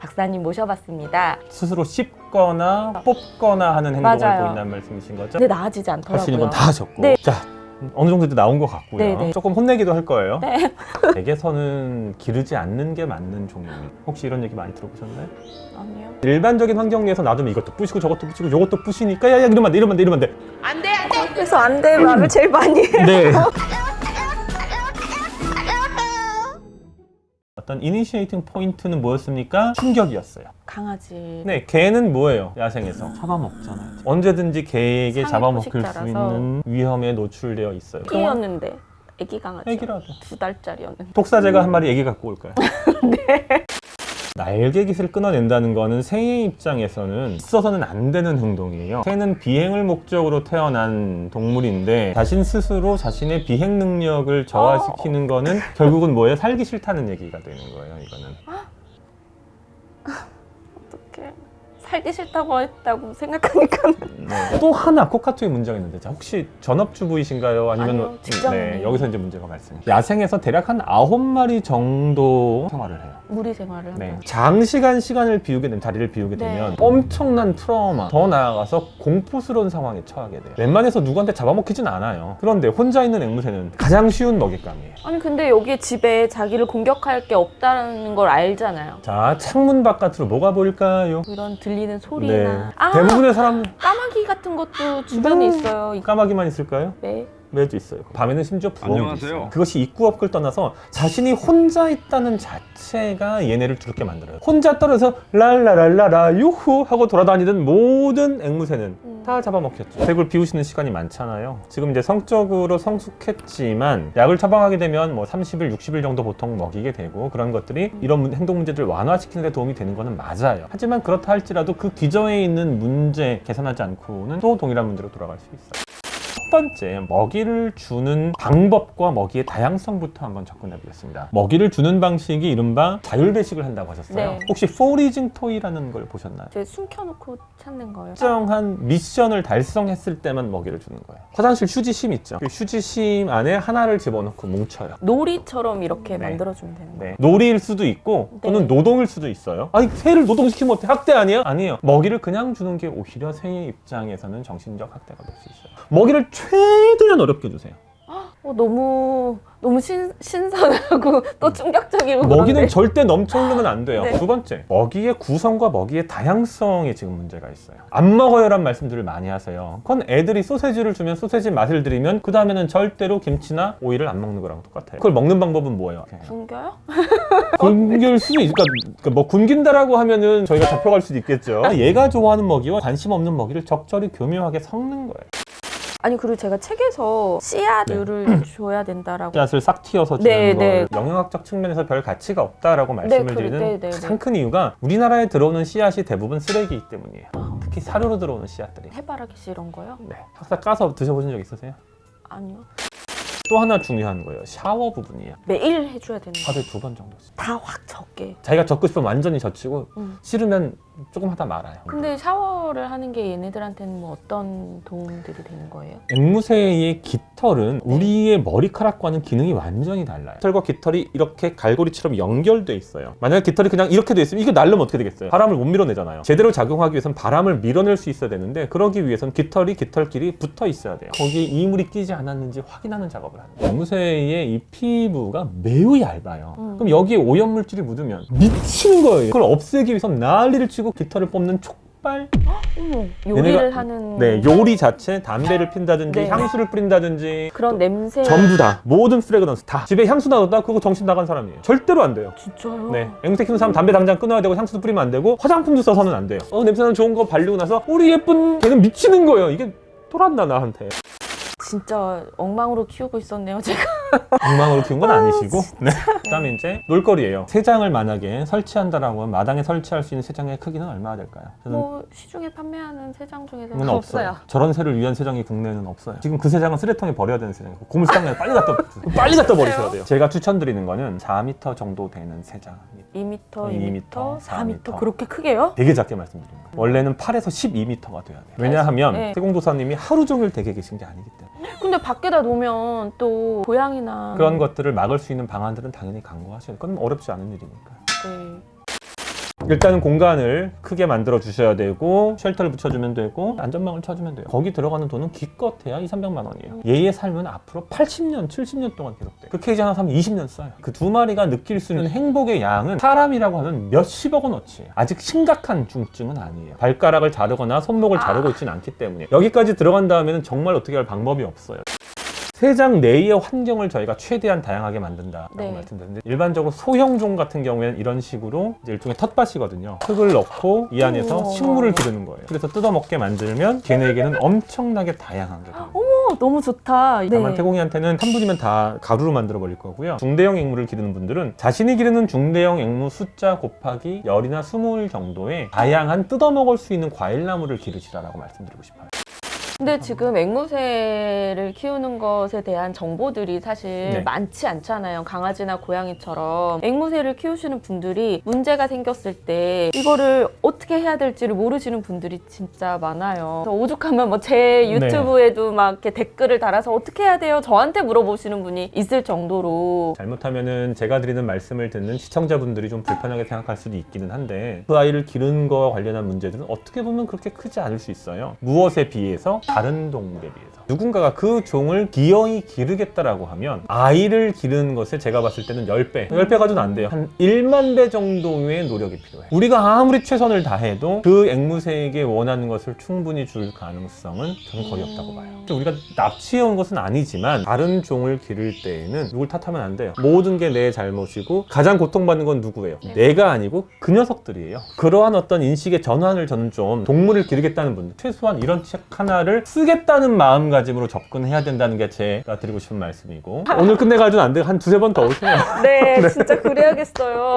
박사님 모셔봤습니다. 스스로 씹거나 뽑거나 하는 행동을 맞아요. 보인다는 말씀이신 거죠? 근데 나아지지 할 않더라고요. 수 있는 건 다 하셨고 네. 자 어느 정도 이제 나온 것 같고요 네, 네. 조금 혼내기도 할 거예요 네. 댁에서는 기르지 않는 게 맞는 종류입니다 혹시 이런 얘기 많이 들어보셨나요? 아니요. 일반적인 환경 내에서 놔두면 이것도 부시고 저것도 부시고 이것도 부시니까 야야 이러면 안 돼 이러면 안 돼 이러면 안 돼. 그래서 안 돼. 말을 제일 많이 해. 네. 어떤 initiating point는 뭐였습니까? 충격이었어요. 강아지. 네, 개는 뭐예요? 야생에서 잡아먹잖아요. 언제든지 개에게 잡아먹힐 수. 있는 위험에 노출되어 있어요. 끼였는데 애기 강아지. 애기라도. 두 달짜리였는데. 독사제가 한 마리 애기 갖고 올까요? 네. 날개깃을 끊어낸다는 거는 새의 입장에서는 있어서는 안 되는 행동이에요. 새는 비행을 목적으로 태어난 동물인데 자신 스스로 자신의 비행 능력을 저하시키는 거는 결국은 뭐예요? 살기 싫다는 얘기가 되는 거예요. 이거는. 어떻게 살기 싫다고 했다고 생각하니까 네. 또 하나 코카투의 문제가 있는데 자, 혹시 전업주부이신가요? 아니면 아니요, 직장인이에요. 네, 여기서 이제 문제가 발생. 야생에서 대략 한 아홉 마리 정도 생활을 해요. 무리 생활을 네. 한다. 장시간 시간을 비우게 되면 자리를 비우게 네. 되면 엄청난 트라우마 더 나아가서 공포스러운 상황에 처하게 돼요 웬만해서 누구한테 잡아먹히진 않아요 그런데 혼자 있는 앵무새는 가장 쉬운 먹잇감이에요 아니 근데 여기 집에 자기를 공격할 게 없다는 걸 알잖아요. 자 창문 바깥으로 뭐가 보일까요? 이런 들리 는 소리나 아 대부분의 사람 까마귀 같은 것도 주변에 음. 있어요. 까마귀만 있을까요? 네. 매도 있어요. 밤에는 심지어 부엌도 안녕하세요. 있어요. 그것이 입구 업을 떠나서 자신이 혼자 있다는 자체가 얘네를 두렵게 만들어요. 혼자 떨어져 랄라랄라라 유후 하고 돌아다니던 모든 앵무새는 음. 다 잡아먹혔죠. 댁을 비우시는 시간이 많잖아요. 지금 이제 성적으로 성숙했지만 약을 처방하게 되면 뭐 30일 60일 정도 보통 먹이게 되고 그런 것들이 이런 문- 행동 문제들을 완화시키는 데 도움이 되는 거는 맞아요. 하지만 그렇다 할지라도 그 기저에 있는 문제 개선하지 않고는 또 동일한 문제로 돌아갈 수 있어요 첫 번째, 먹이를 주는 방법과 먹이의 다양성부터 한번 접근해 보겠습니다. 먹이를 주는 방식이 이른바 자율배식을 한다고 하셨어요. 네. 혹시 포리징 토이라는 걸 보셨나요? 제 숨겨놓고 찾는 거예요. 특정한 미션을 달성했을 때만 먹이를 주는 거예요. 화장실 휴지심 있죠? 그 휴지심 안에 하나를 집어넣고 뭉쳐요. 놀이처럼 이렇게 네. 만들어주면 되는 거예요. 네. 놀이일 수도 있고 또는 네. 노동일 수도 있어요. 아니 새를 노동시키면 어때? 학대 아니에요? 아니에요. 먹이를 그냥 주는 게 오히려 새의 입장에서는 정신적 학대가 될 수 있어요. 먹이를 최대한 어렵게 주세요. 어, 너무 너무 신, 신선하고 또 충격적이고 먹이는 그런데. 절대 넘쳐 흐르면 안 돼요. 네. 두 번째, 먹이의 구성과 먹이의 다양성에 지금 문제가 있어요. 안 먹어요 란 말씀들을 많이 하세요. 그건 애들이 소세지를 주면 소세지 맛을 들이면 그 다음에는 절대로 김치나 오이를 안 먹는 거랑 똑같아요. 그걸 먹는 방법은 뭐예요? 굶겨요? 굶길 수도 있, 그러니까, 그러니까 뭐 굶긴다라고 하면은 저희가 잡혀갈 수도 있겠죠. 얘가 좋아하는 먹이와 관심 없는 먹이를 적절히 교묘하게 섞는 거예요. 아니 그리고 제가 책에서 씨앗류를 줘야 된다라고 씨앗을 싹 튀어서 주는 네, 걸 네. 영양학적 측면에서 별 가치가 없다라고 말씀을 그- 드리는 네, 네, 가장 네. 큰 이유가 우리나라에 들어오는 씨앗이 대부분 쓰레기이기 때문이에요. 특히 사료로 들어오는 씨앗들이. 해바라기 이런 거요? 네. 학사 까서 드셔보신 적 있으세요? 아니요. 또 하나 중요한 거예요. 샤워 부분이에요. 매일 해줘야 되는 거. 하루에 두 번 정도씩. 다 확 적게. 자기가 젖고 싶으면 완전히 젖히고 음. 싫으면 조금 하다 말아요. 근데 샤워를 하는 게 얘네들한테는 뭐 어떤 도움들이 되는 거예요? 앵무새의 깃털은 우리의 머리카락과는 기능이 완전히 달라요. 깃털과 깃털이 이렇게 갈고리처럼 연결돼 있어요. 만약에 깃털이 그냥 이렇게 돼 있으면 이거 날르면 어떻게 되겠어요? 바람을 못 밀어내잖아요. 제대로 작용하기 위해선 바람을 밀어낼 수 있어야 되는데 그러기 위해선 깃털이 깃털끼리 붙어 있어야 돼요. 거기에 이물이 끼지 않았는지 확인하는 작업을 하는 거예요. 앵무새의 이 피부가 매우 얇아요. 음. 그럼 여기에 오염물질이 묻으면 미치는 거예요. 그걸 없애기 위해서 난리를 치고 깃털을 뽑는 촉발? 어머, 요리를 얘네가- 하는 네, 요리 자체 담배를 핀다든지 네. 향수를 뿌린다든지 그런 냄새. 전부 다 모든 fragrance 다. 집에 향수 나뒀다? 그거 정신 나간 사람이에요. 절대로 안 돼요. 진짜요? 네 앵무새 키우는 사람 담배 당장 끊어야 되고 향수도 뿌리면 안 되고 화장품도 써서는 안 돼요. 어 냄새나는 좋은 거 바르고 나서 우리 예쁜 걔는 미치는 거예요. 이게 돌았나 나한테 진짜 엉망으로 키우고 있었네요 제가 엉망으로 키운 건 아니시고 네. 그 다음에 이제 놀거리예요 새장을 만약에 설치한다라고 하면 마당에 설치할 수 있는 새장의 크기는 얼마나 될까요? 저는 뭐 시중에 판매하는 새장 중에서 그건 없어요. 저런 새를 위한 새장이 국내에는 없어요. 지금 그 새장은 쓰레통에 버려야 되는 새장이고 고물상에 빨리 갖다 빨리 갖다 버리셔야 돼요. 제가 추천드리는 거는 4m 정도 되는 새장입니다. 2m, 2m, 2m, 4m 4m. 그렇게 크게요? 되게 작게 말씀드립니다. 원래는 8에서 12m가 돼야 돼요. 왜냐하면 네. 세공도사님이 하루 종일 댁에 계신 게 아니기 때문에 근데 밖에다 놓으면 또 고양이나 그런 것들을 막을 수 있는 방안들은 당연히 강구하셔야 돼요. 그건 어렵지 않은 일이니까. 네. 일단은 공간을 크게 만들어 주셔야 되고 쉘터를 붙여주면 되고 안전망을 쳐주면 돼요. 거기 들어가는 돈은 기껏해야 2, 300만 원이에요. 얘의 삶은 앞으로 80년, 70년 동안 계속돼. 그 케이지 하나 사면 20년 써요. 그 두 마리가 느낄 수 있는 행복의 양은 사람이라고 하면 몇십억 원어치. 아직 심각한 중증은 아니에요. 발가락을 자르거나 손목을 아. 자르고 있지는 않기 때문에 여기까지 들어간 다음에는 정말 어떻게 할 방법이 없어요. 세장 내의 환경을 저희가 최대한 다양하게 만든다라고 네. 말씀드렸는데 일반적으로 소형종 같은 경우에는 이런 식으로 이제 일종의 텃밭이거든요. 흙을 넣고 이 안에서 우와. 식물을 기르는 거예요. 그래서 뜯어먹게 만들면 걔네에게는 엄청나게 다양한 게 됩니다. 어, 너무 좋다. 네. 다만 태공이한테는 한 분이면 다 가루로 만들어 버릴 거고요. 중대형 앵무를 기르는 분들은 자신이 기르는 중대형 앵무 숫자 곱하기 열이나 스물 정도의 다양한 뜯어먹을 수 있는 과일나무를 기르시라라고 말씀드리고 싶어요. 근데 지금 앵무새를 키우는 것에 대한 정보들이 사실 네. 많지 않잖아요. 강아지나 고양이처럼 앵무새를 키우시는 분들이 문제가 생겼을 때 이거를 어떻게 해야 될지를 모르시는 분들이 진짜 많아요. 오죽하면 뭐제 네. 유튜브에도 막 이렇게 댓글을 달아서 어떻게 해야 돼요? 저한테 물어보시는 분이 있을 정도로 잘못하면은 제가 드리는 말씀을 듣는 시청자분들이 좀 불편하게 생각할 수도 있기는 한데 그 아이를 기르는 거와 관련한 문제들은 어떻게 보면 그렇게 크지 않을 수 있어요. 무엇에 비해서 다른 동물에 비해서 누군가가 그 종을 기어이 기르겠다라고 하면 아이를 기르는 것에 제가 봤을 때는 10배 10배 가지고는 안 돼요. 한 1만 배 정도의 노력이 필요해요. 우리가 아무리 최선을 다해도 그 앵무새에게 원하는 것을 충분히 줄 가능성은 저는 거의 없다고 봐요. 우리가 납치해온 것은 아니지만 다른 종을 기를 때에는 누굴 탓하면 안 돼요. 모든 게 내 잘못이고 가장 고통받는 건 누구예요? 네. 내가 아니고 그 녀석들이에요. 그러한 어떤 인식의 전환을 저는 좀 동물을 기르겠다는 분들 최소한 이런 책 하나를 쓰겠다는 마음가짐으로 접근해야 된다는 게 제가 드리고 싶은 말씀이고 오늘 끝내가지고는 안 돼요. 한 두세 번 더 오세요. 네, 진짜 그래야겠어요.